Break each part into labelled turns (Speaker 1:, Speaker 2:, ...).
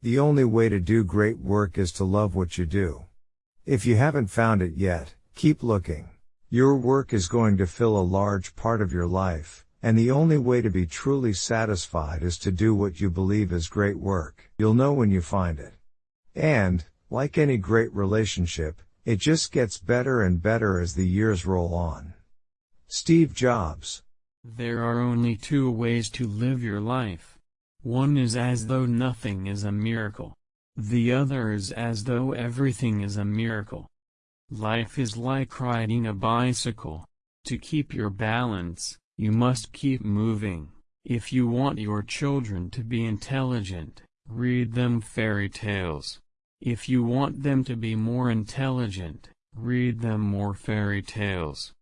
Speaker 1: The only way to do great work is to love what you do. If you haven't found it yet, keep looking. Your work is going to fill a large part of your life, and the only way to be truly satisfied is to do what you believe is great work. You'll know when you find it. And, like any great relationship, it just gets better and better as the years roll on. Steve Jobs.
Speaker 2: There are only two ways to live your life. One is as though nothing is a miracle. The other is as though everything is a miracle. Life is like riding a bicycle. To keep your balance, you must keep moving. If you want your children to be intelligent, read them fairy tales. If you want them to be more intelligent, read them more fairy tales.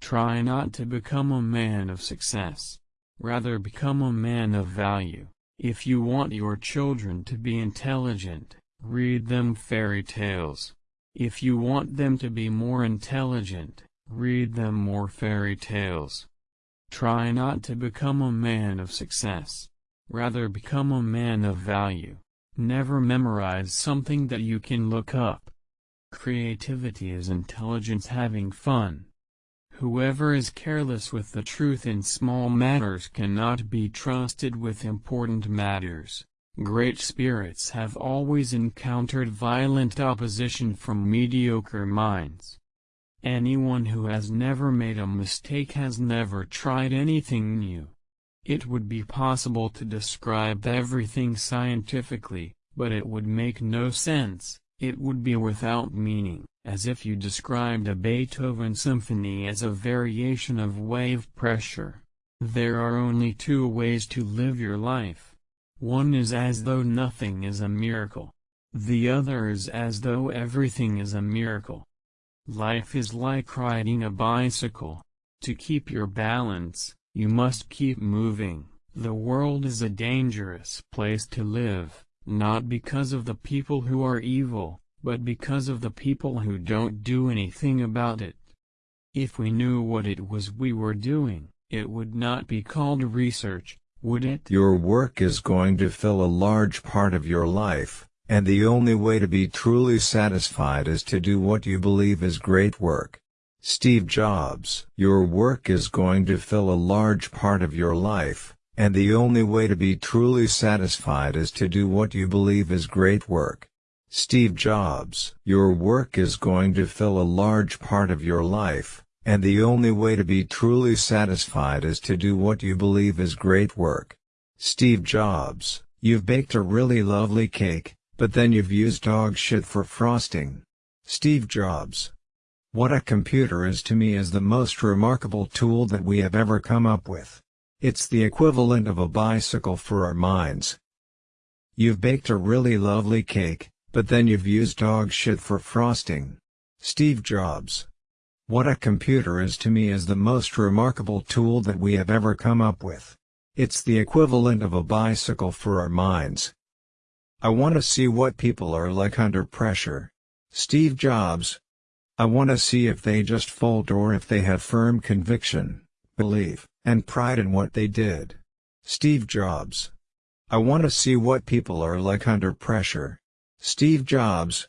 Speaker 2: Try not to become a man of success. Rather become a man of value. If you want your children to be intelligent, read them fairy tales. If you want them to be more intelligent, read them more fairy tales. Try not to become a man of success. Rather become a man of value. Never memorize something that you can look up. Creativity is intelligence having fun. Whoever is careless with the truth in small matters cannot be trusted with important matters. Great spirits have always encountered violent opposition from mediocre minds. Anyone who has never made a mistake has never tried anything new. It would be possible to describe everything scientifically, but it would make no sense. It would be without meaning, as if you described a Beethoven symphony as a variation of wave pressure. There are only two ways to live your life. One is as though nothing is a miracle. The other is as though everything is a miracle. Life is like riding a bicycle. To keep your balance, you must keep moving. The world is a dangerous place to live not because of the people who are evil, but because of the people who don't do anything about it. If we knew what it was we were doing, it would not be called research,
Speaker 1: would it? Your work is going to fill a large part of your life, and the only way to be truly satisfied is to do what you believe is great work. Steve Jobs Your work is going to fill a large part of your life, and the only way to be truly satisfied is to do what you believe is great work. Steve Jobs Your work is going to fill a large part of your life, and the only way to be truly satisfied is to do what you believe is great work. Steve Jobs You've baked a really lovely cake, but then you've used dog shit for frosting. Steve Jobs What a computer is to me is the most remarkable tool that we have ever come up with. It's the equivalent of a bicycle for our minds. You've baked a really lovely cake, but then you've used dog shit for frosting. Steve Jobs. What a computer is to me is the most remarkable tool that we have ever come up with. It's the equivalent of a bicycle for our minds. I want to see what people are like under pressure. Steve Jobs. I want to see if they just fold or if they have firm conviction, belief and pride in what they did. Steve Jobs. I want to see what people are like under pressure. Steve Jobs.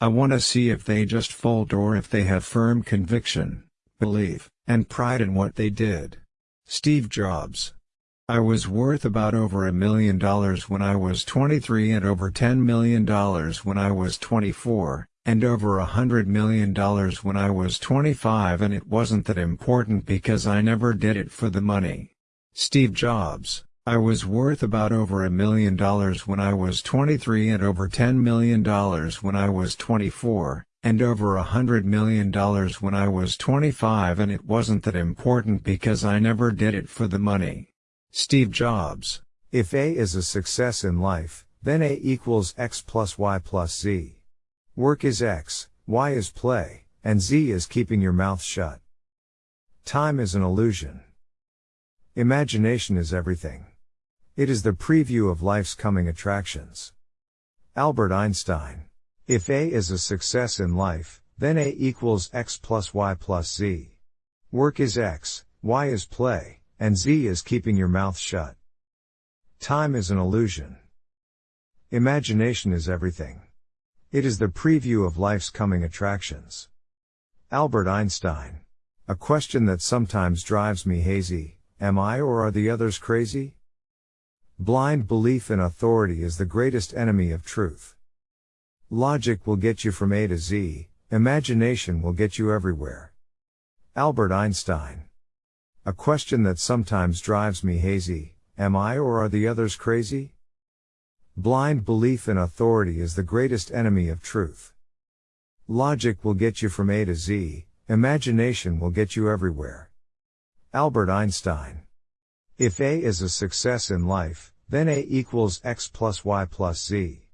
Speaker 1: I want to see if they just fold or if they have firm conviction, belief, and pride in what they did. Steve Jobs. I was worth about over a million dollars when I was 23 and over $10 million when I was 24, and over a hundred million dollars when I was 25 and it wasn't that important because I never did it for the money. Steve Jobs, I was worth about over a million dollars when I was 23 and over 10 million dollars when I was 24, and over a hundred million dollars when I was 25 and it wasn't that important because I never did it for the money. Steve Jobs, if A is a success in life, then A equals X plus Y plus Z. Work is X, Y is play, and Z is keeping your mouth shut. Time is an illusion. Imagination is everything. It is the preview of life's coming attractions. Albert Einstein. If A is a success in life, then A equals X plus Y plus Z. Work is X, Y is play, and Z is keeping your mouth shut. Time is an illusion. Imagination is everything. It is the preview of life's coming attractions. Albert Einstein. A question that sometimes drives me hazy Am I or are the others crazy? Blind belief in authority is the greatest enemy of truth. Logic will get you from A to Z, imagination will get you everywhere. Albert Einstein. A question that sometimes drives me hazy Am I or are the others crazy? Blind belief in authority is the greatest enemy of truth. Logic will get you from A to Z, imagination will get you everywhere. Albert Einstein. If A is a success in life, then A equals X plus Y plus Z.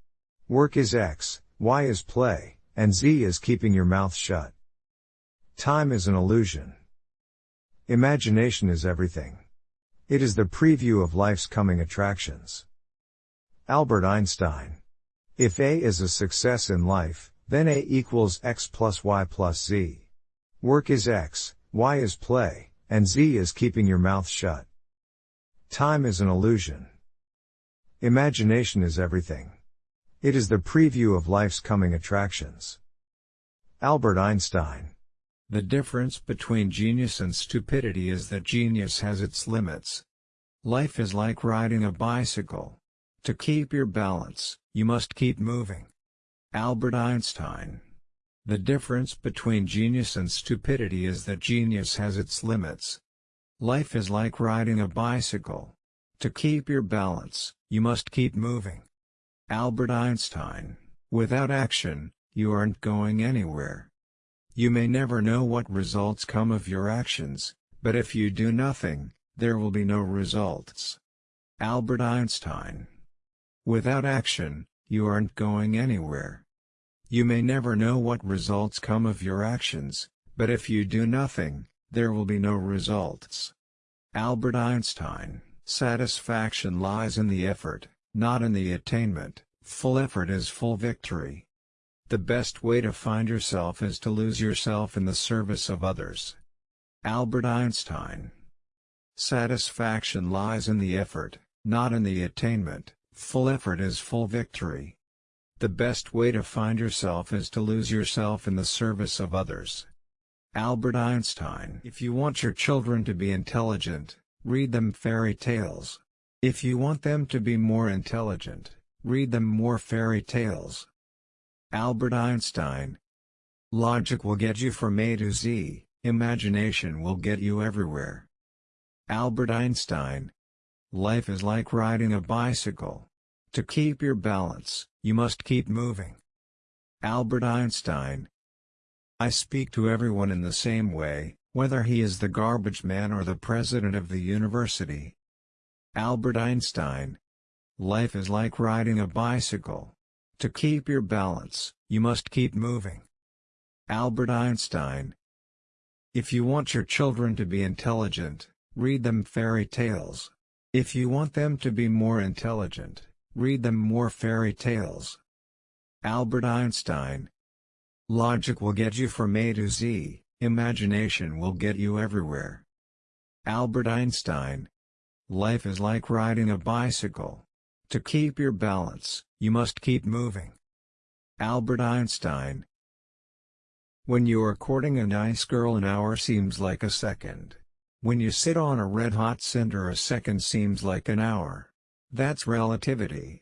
Speaker 1: Work is X, Y is play, and Z is keeping your mouth shut. Time is an illusion. Imagination is everything. It is the preview of life's coming attractions. Albert Einstein. If A is a success in life, then A equals X plus Y plus Z. Work is X, Y is play, and Z is keeping your mouth shut. Time is an illusion. Imagination is everything. It is the preview of life's coming attractions. Albert Einstein. The difference between genius and stupidity is that genius has its limits. Life is like riding a bicycle. To keep your balance, you must keep moving. Albert Einstein The difference between genius and stupidity is that genius has its limits. Life is like riding a bicycle. To keep your balance, you must keep moving. Albert Einstein Without action, you aren't going anywhere. You may never know what results come of your actions, but if you do nothing, there will be no results. Albert Einstein Without action, you aren't going anywhere. You may never know what results come of your actions, but if you do nothing, there will be no results. Albert Einstein, satisfaction lies in the effort, not in the attainment, full effort is full victory. The best way to find yourself is to lose yourself in the service of others. Albert Einstein Satisfaction lies in the effort, not in the attainment, Full effort is full victory. The best way to find yourself is to lose yourself in the service of others. Albert Einstein If you want your children to be intelligent, read them fairy tales. If you want them to be more intelligent, read them more fairy tales. Albert Einstein Logic will get you from A to Z, imagination will get you everywhere. Albert Einstein Life is like riding a bicycle. To keep your balance, you must keep moving. Albert Einstein I speak to everyone in the same way, whether he is the garbage man or the president of the university. Albert Einstein Life is like riding a bicycle. To keep your balance, you must keep moving. Albert Einstein If you want your children to be intelligent, read them fairy tales. If you want them to be more intelligent, read them more fairy tales. Albert Einstein Logic will get you from A to Z, imagination will get you everywhere. Albert Einstein Life is like riding a bicycle. To keep your balance, you must keep moving. Albert Einstein When you are courting a nice girl an hour seems like a second. When you sit on a red hot cinder a second seems like an hour. That's relativity.